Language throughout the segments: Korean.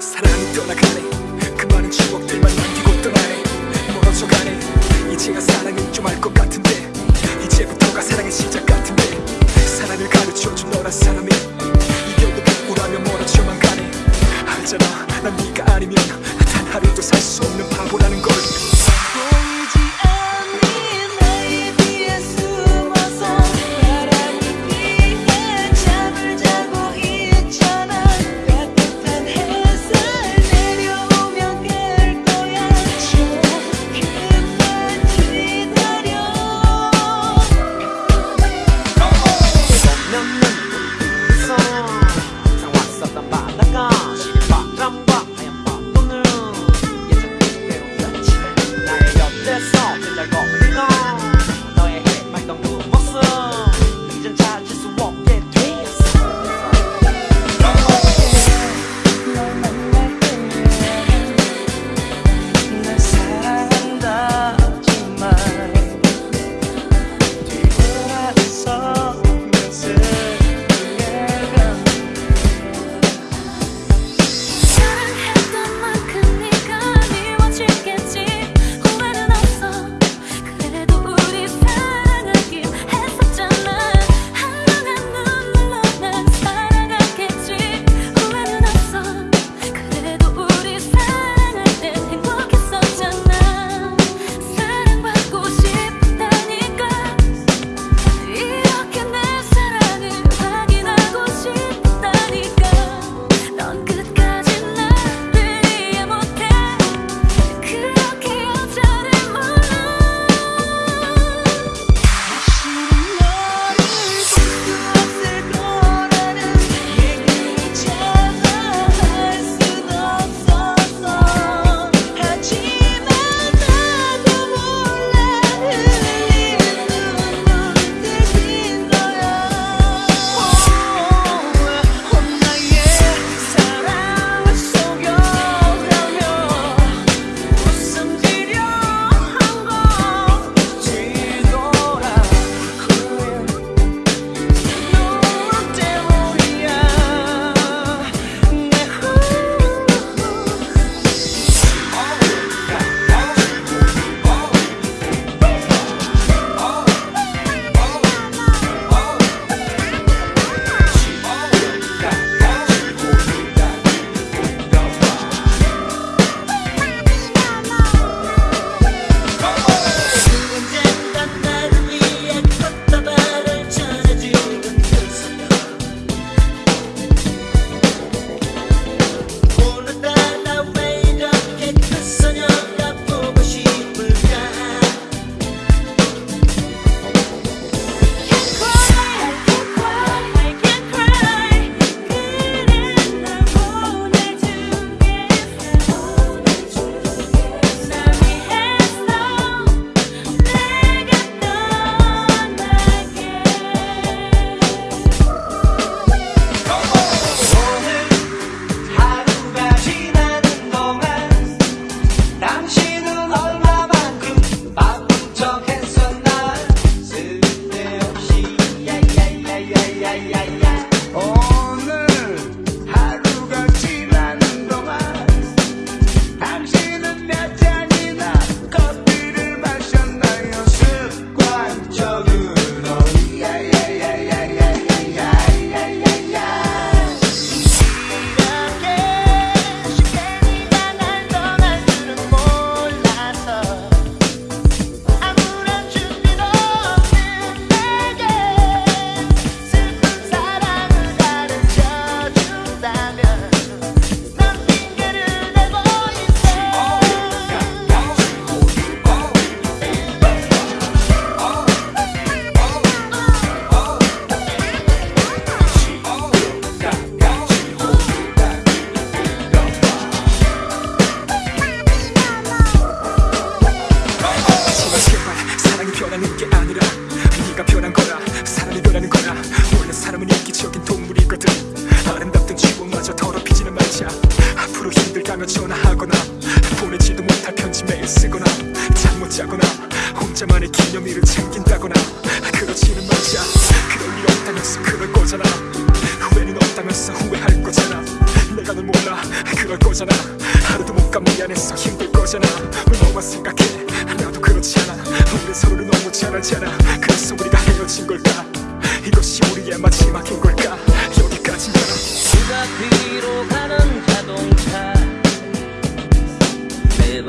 사랑이 떠나가네 그 많은 추억들만 남기고 떠나네 멀어져가네. 이제야 사랑인 좀 알 것 같은데. 이제부터가 사랑의 시작 같은데. 사랑을 가르쳐준 너란 사람이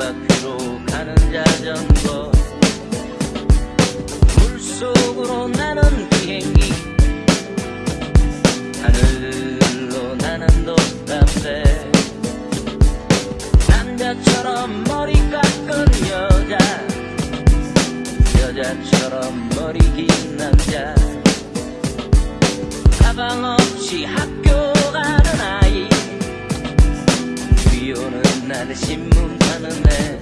바퀴로 가는 자전거. 물속으로 나는 비행기. 하늘로 나는 돛담배. 남자처럼 머리 깎은 여자. 여자처럼 머리 긴 남자. 가방 없이 학교 가는 아이. 비 오는 날 신문 파는 애